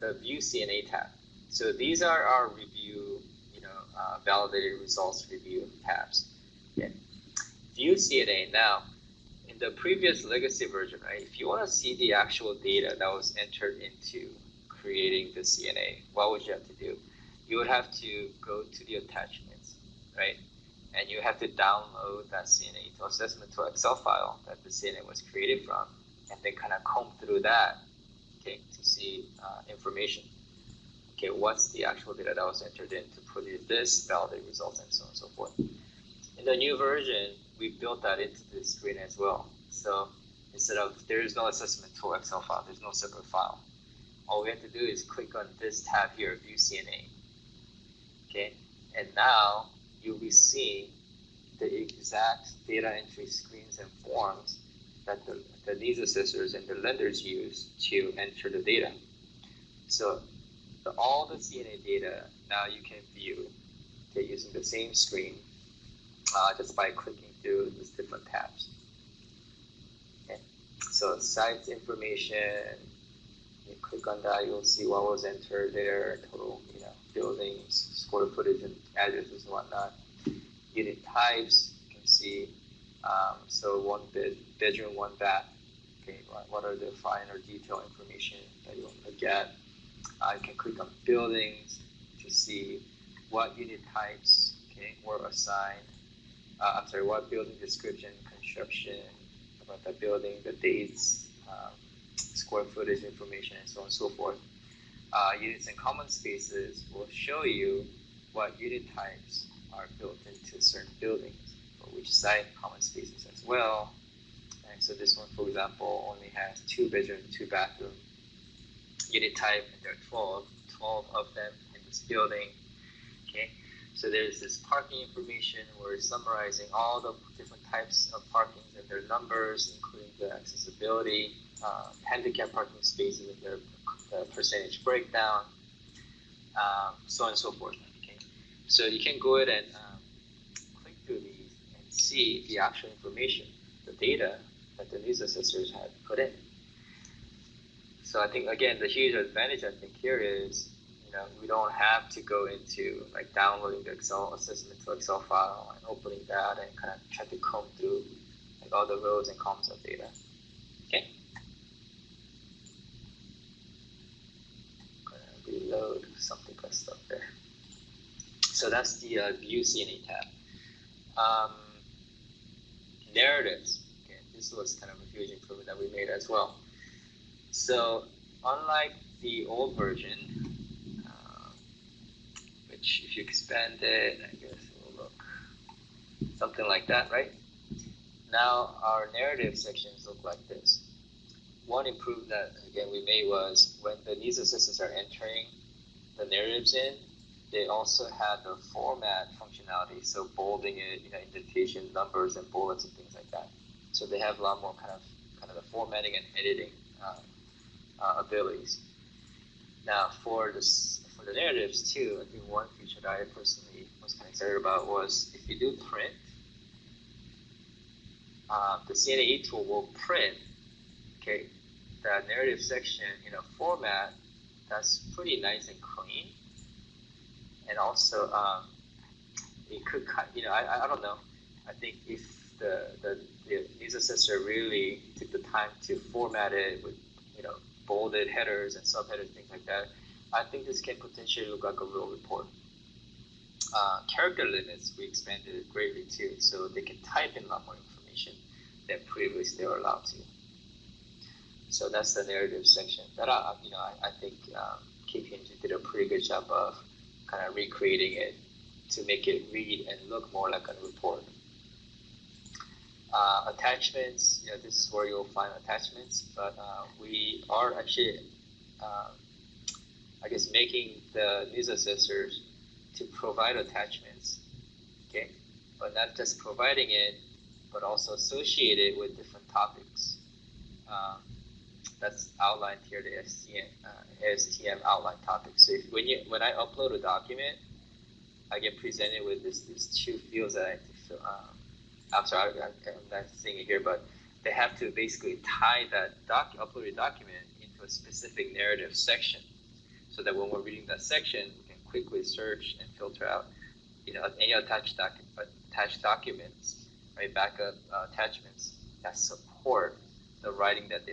the View CNA tab. So these are our review, you know, uh, validated results review tabs. Okay. View CNA. Now, in the previous legacy version, right, if you want to see the actual data that was entered into creating the CNA, what would you have to do? You would have to go to the attachments, right? And you have to download that CNA to assessment to Excel file that the CNA was created from, and then kind of comb through that, okay, to see uh, information. Okay, what's the actual data that was entered in to produce this, validate results, and so on and so forth. In the new version, we built that into the screen as well. So instead of there is no assessment tool Excel file, there's no separate file. All we have to do is click on this tab here, View CNA. Okay, and now you'll be seeing the exact data entry screens and forms that the, the needs assessors and the lenders use to enter the data. So the, all the CNA data now you can view okay, using the same screen uh, just by clicking through these different tabs. Okay. So sites information, you click on that, you'll see what was entered there, total, you know, buildings, square footage and addresses and whatnot. Unit types, you can see, um, so one bed, bedroom, one bath. Okay, what are the finer detail information that you want to get? You can click on buildings to see what unit types okay, were assigned. Uh, I'm sorry, what building description, construction, about the building, the dates, um, square footage information, and so on and so forth. Uh, units and common spaces will show you what unit types are built into certain buildings, for which site common spaces as well. And so this one, for example, only has two bedroom, two bathroom unit type, and there are 12, 12 of them in this building. Okay, so there's this parking information. We're summarizing all the different types of parkings and their numbers, including the accessibility, uh, handicap parking spaces and their uh, percentage breakdown, um, so on and so forth. Okay, so you can go ahead and um, click through these and see the actual information, the data that the needs assessors had put in. So I think again the huge advantage I think here is you know we don't have to go into like downloading the Excel assessment to Excel file and opening that and kind of try to comb through like all the rows and columns of data. Okay. Gonna reload something got stuck there. So that's the uh, View CNA tab. Um, narratives. Okay, this was kind of a huge improvement that we made as well. So unlike the old version, uh, which if you expand it, I guess it will look something like that, right? Now our narrative sections look like this. One improvement that again we made was when the needs assessors are entering the narratives in, they also had the format functionality, so bolding it, you know, indentation, numbers, and bullets and things like that. So they have a lot more kind of kind of the formatting and editing uh, uh, abilities. Now, for this for the narratives too, I think one feature that I personally was kind of excited about was if you do print, uh, the CNA e-Tool will print, okay, the narrative section in a format that's pretty nice and clean, and also um, it could cut. You know, I, I don't know. I think if the the, the needs assessor really took the time to format it with bolded headers and subheaders, things like that, I think this can potentially look like a real report. Uh, character limits, we expanded it greatly too, so they can type in a lot more information than previously they were allowed to. So that's the narrative section. That I, you know, I, I think um, KPMG did a pretty good job of kind of recreating it to make it read and look more like a report. Uh, attachments, you know, this is where you'll find attachments, but uh, we are actually, uh, I guess, making the needs assessors to provide attachments, okay? But not just providing it, but also associate it with different topics. Um, that's outlined here, the STM, uh, STM outline topic. So if, when you when I upload a document, I get presented with this these two fields that I have to fill, um, I'm sorry, I, am not seeing it here, but they have to basically tie that doc, uploaded document into a specific narrative section. so that when we're reading that section, we can quickly search and filter out, you know, any attached, docu- attached documents, right, backup uh, attachments that support the writing that they